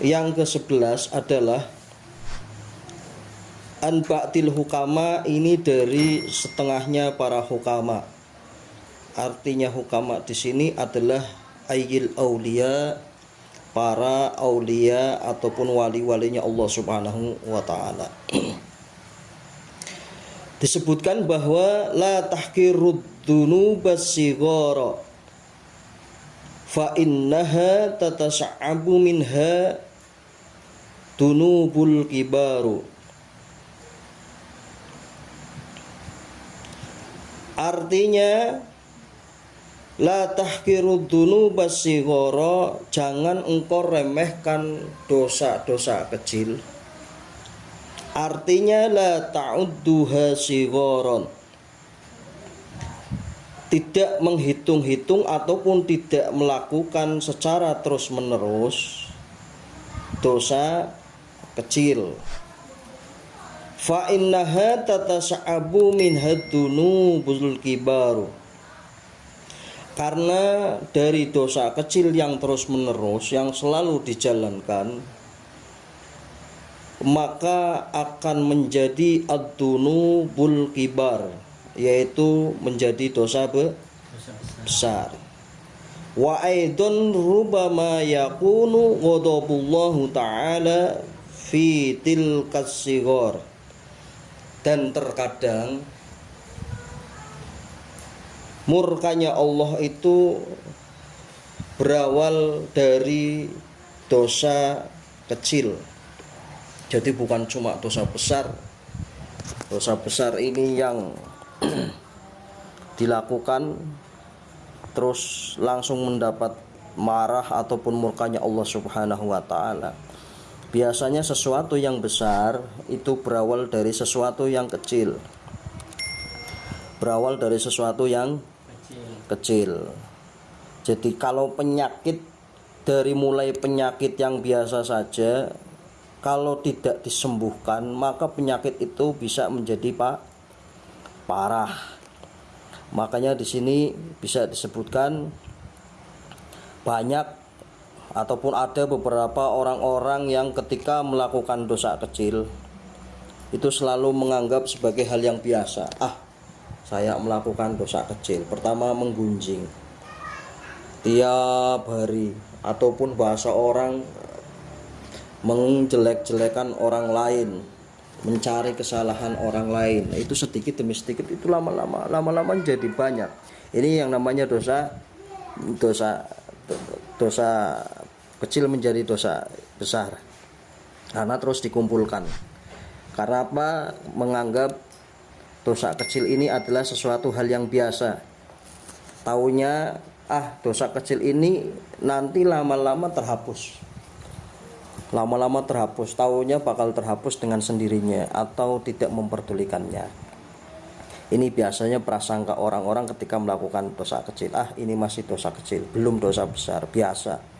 yang ke-11 adalah Anba'til hukama ini dari setengahnya para hukama. Artinya hukama di sini adalah ayil aulia para aulia ataupun wali-walinya Allah Subhanahu wa taala. Disebutkan bahwa la tahkirud dunubas fa innaha tatasa'abu minha dunubul kibaru. Artinya La tahkiru dunubas sigara Jangan engkau remehkan dosa-dosa kecil. Artinya la ta'udduha sigoron Tidak menghitung-hitung ataupun tidak melakukan secara terus-menerus Dosa kecil. Fa innaha tatasa'abu min hadunu buzul kibaru. Karena dari dosa kecil yang terus menerus yang selalu dijalankan maka akan menjadi adunu bul kibar yaitu menjadi dosa besar. Wa aidon rubama yakunu ghadabullahu ta'ala fi tilkas sigor dan terkadang murkanya Allah itu berawal dari dosa kecil. Jadi bukan cuma dosa besar. Dosa besar ini yang dilakukan terus langsung mendapat marah ataupun murkanya Allah Subhanahu wa taala Biasanya sesuatu yang besar itu berawal dari sesuatu yang kecil. Berawal dari sesuatu yang kecil. Jadi kalau penyakit dari mulai penyakit yang biasa saja kalau tidak disembuhkan maka penyakit itu bisa menjadi pak parah. Makanya di sini bisa disebutkan banyak ataupun ada beberapa orang-orang yang ketika melakukan dosa kecil itu selalu menganggap sebagai hal yang biasa. Ah saya melakukan dosa kecil. Pertama menggunjing. Tiap hari ataupun bahasa orang menjelek-jelekan orang lain mencari kesalahan orang lain. Itu sedikit demi sedikit itu lama-lama lama-lama jadi banyak. Ini yang namanya dosa dosa dosa kecil menjadi dosa besar. Karena terus dikumpulkan. Karena apa? Menganggap dosa kecil ini adalah sesuatu hal yang biasa. Taunya ah dosa kecil ini nanti lama-lama terhapus. Lama-lama terhapus. Taunya bakal terhapus dengan sendirinya atau tidak memperdulikannya. Ini biasanya prasangka orang-orang ketika melakukan dosa kecil. Ah ini masih dosa kecil. Belum dosa besar. Biasa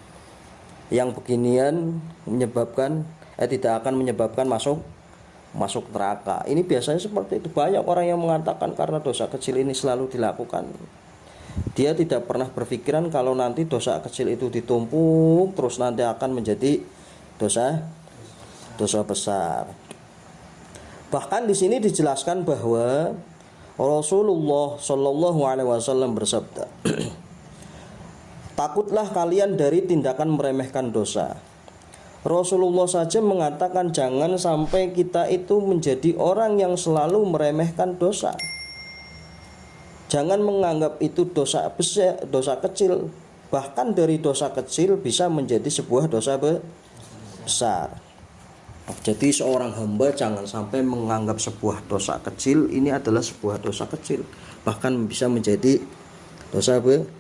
yang beginian menyebabkan eh tidak akan menyebabkan masuk masuk neraka. Ini biasanya seperti itu. Banyak orang yang mengatakan karena dosa kecil ini selalu dilakukan. Dia tidak pernah berpikiran kalau nanti dosa kecil itu ditumpuk terus nanti akan menjadi dosa dosa besar. Bahkan di sini dijelaskan bahwa Rasulullah Shallallahu alaihi wasallam bersabda Takutlah kalian dari tindakan meremehkan dosa. Rasulullah saja mengatakan jangan sampai kita itu menjadi orang yang selalu meremehkan dosa. Jangan menganggap itu dosa besar, dosa kecil. Bahkan dari dosa kecil bisa menjadi sebuah dosa besar. Jadi seorang hamba jangan sampai menganggap sebuah dosa kecil ini adalah sebuah dosa kecil. Bahkan bisa menjadi dosa besar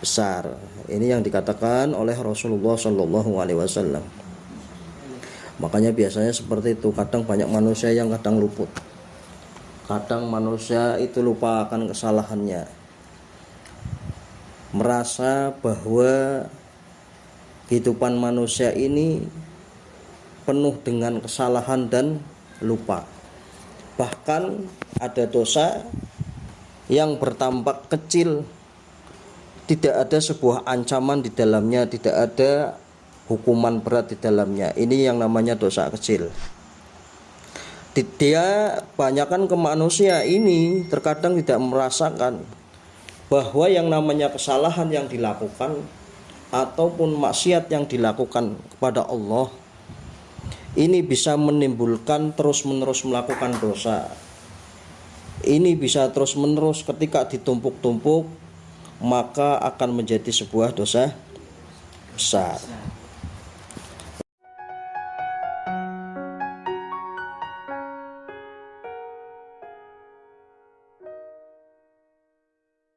besar. Ini yang dikatakan oleh Rasulullah Shallallahu Alaihi Wasallam. Makanya biasanya seperti itu. Kadang banyak manusia yang kadang luput. Kadang manusia itu lupa akan kesalahannya. Merasa bahwa kehidupan manusia ini penuh dengan kesalahan dan lupa. Bahkan ada dosa yang bertampak kecil tidak ada sebuah ancaman di dalamnya, tidak ada hukuman berat di dalamnya. Ini yang namanya dosa kecil. Dia banyakkan ke manusia. Ini terkadang tidak merasakan bahwa yang namanya kesalahan yang dilakukan ataupun maksiat yang dilakukan kepada Allah ini bisa menimbulkan terus-menerus melakukan dosa. Ini bisa terus-menerus ketika ditumpuk-tumpuk maka akan menjadi sebuah dosa besar.